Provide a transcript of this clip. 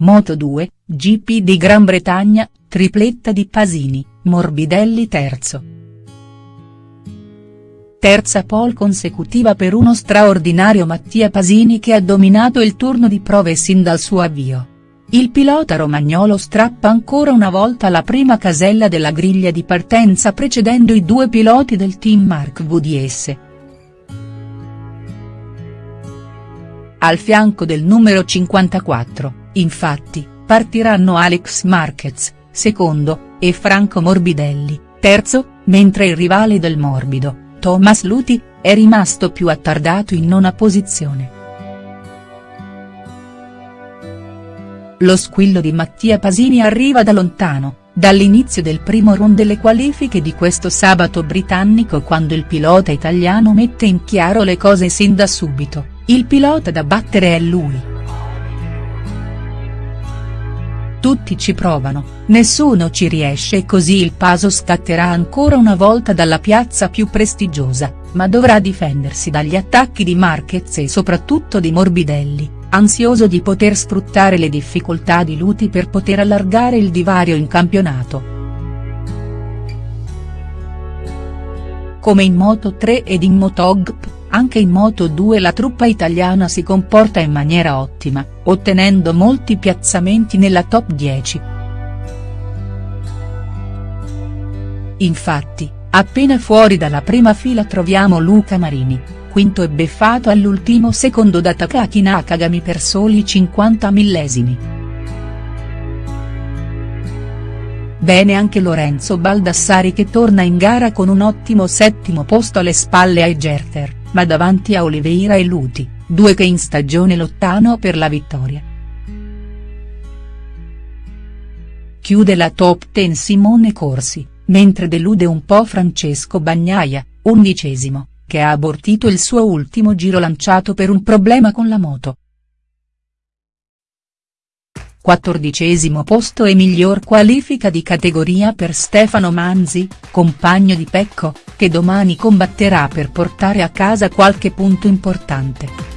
Moto2, GP di Gran Bretagna, tripletta di Pasini, Morbidelli terzo. Terza pole consecutiva per uno straordinario Mattia Pasini che ha dominato il turno di prove sin dal suo avvio. Il pilota romagnolo strappa ancora una volta la prima casella della griglia di partenza precedendo i due piloti del team Mark VDS. Al fianco del numero 54, Infatti, partiranno Alex Marquez, secondo, e Franco Morbidelli, terzo, mentre il rivale del Morbido, Thomas Luti, è rimasto più attardato in nona posizione. Lo squillo di Mattia Pasini arriva da lontano, dall'inizio del primo round delle qualifiche di questo sabato britannico quando il pilota italiano mette in chiaro le cose sin da subito, il pilota da battere è lui. Tutti ci provano, nessuno ci riesce e così il Paso scatterà ancora una volta dalla piazza più prestigiosa, ma dovrà difendersi dagli attacchi di Marquez e soprattutto di Morbidelli, ansioso di poter sfruttare le difficoltà di Luti per poter allargare il divario in campionato. Come in Moto3 ed in Motogp, anche in Moto2 la truppa italiana si comporta in maniera ottima, ottenendo molti piazzamenti nella top 10. Infatti, appena fuori dalla prima fila troviamo Luca Marini, quinto e beffato all'ultimo secondo da Takaki Nakagami per soli 50 millesimi. Bene anche Lorenzo Baldassari che torna in gara con un ottimo settimo posto alle spalle ai Gerter ma davanti a Oliveira e Luti, due che in stagione lottano per la vittoria. Chiude la top 10 Simone Corsi, mentre delude un po' Francesco Bagnaia, undicesimo, che ha abortito il suo ultimo giro lanciato per un problema con la moto. Quattordicesimo posto e miglior qualifica di categoria per Stefano Manzi, compagno di Pecco, che domani combatterà per portare a casa qualche punto importante.